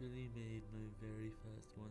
literally made my very first one